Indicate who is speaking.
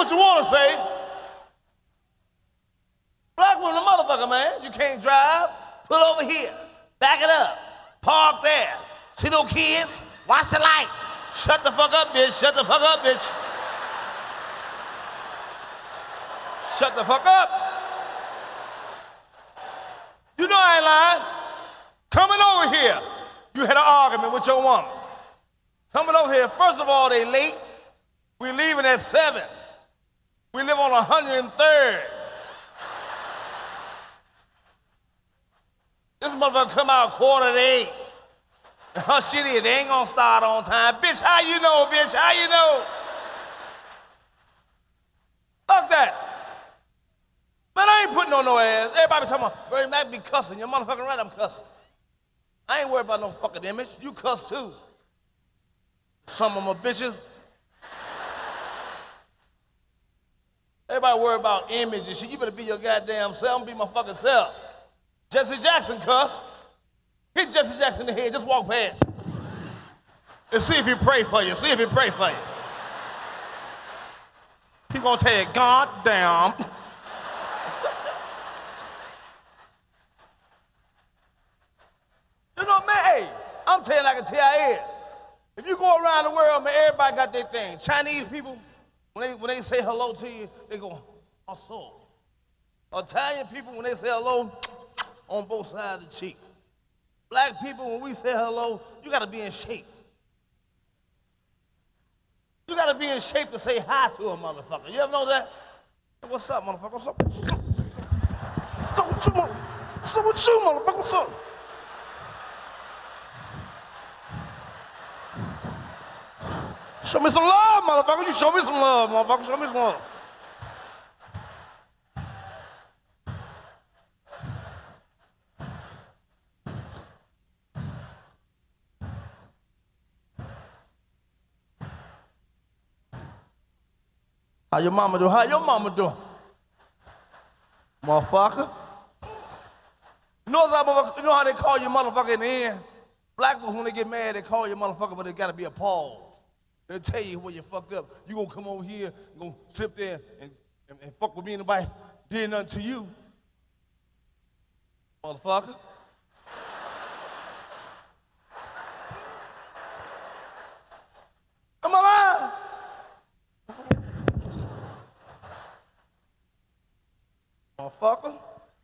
Speaker 1: what you want to say. Black woman, a motherfucker, man. You can't drive. Pull over here. Back it up. Park there. See no kids? Watch the light. Shut the fuck up, bitch. Shut the fuck up, bitch. Shut the fuck up. You know I ain't lying. Coming over here, you had an argument with your woman. Coming over here, first of all, they late. We leaving at 7. On 103rd. This motherfucker come out quarter to 8. And her shit is, they ain't gonna start on time. Bitch, how you know, bitch? How you know? Fuck that. Man, I ain't putting on no ass. Everybody talking about, Bernie Mac be cussing. You're motherfucking right, I'm cussing. I ain't worried about no fucking image. You cuss too. Some of my bitches. Everybody worry about image and shit. You better be your goddamn self. I'm be my fucking self. Jesse Jackson cuss. Hit Jesse Jackson in the head. Just walk past. And see if he pray for you. See if he pray for you. He gonna tell you, God damn. you know, man, hey, I'm telling you like a TIS. If you go around the world, man, everybody got their thing. Chinese people, when they, when they say hello to you, they go, oh, also. Italian people, when they say hello, on both sides of the cheek. Black people, when we say hello, you gotta be in shape. You gotta be in shape to say hi to a motherfucker. You ever know that? What's up, motherfucker? What's up? You, motherfucker? What's up with you, motherfucker? What's up? Show me some love, motherfucker. You show me some love, motherfucker. Show me some love. How your mama do? How your mama do? Motherfucker. You know, how, you know how they call you motherfucker in the end? Black people, when they get mad, they call you motherfucker, but it gotta be a pause. They'll tell you where you fucked up. You gonna come over here, you gonna sit there and, and, and fuck with me and nobody did nothing to you. Motherfucker. Am alive. Motherfucker.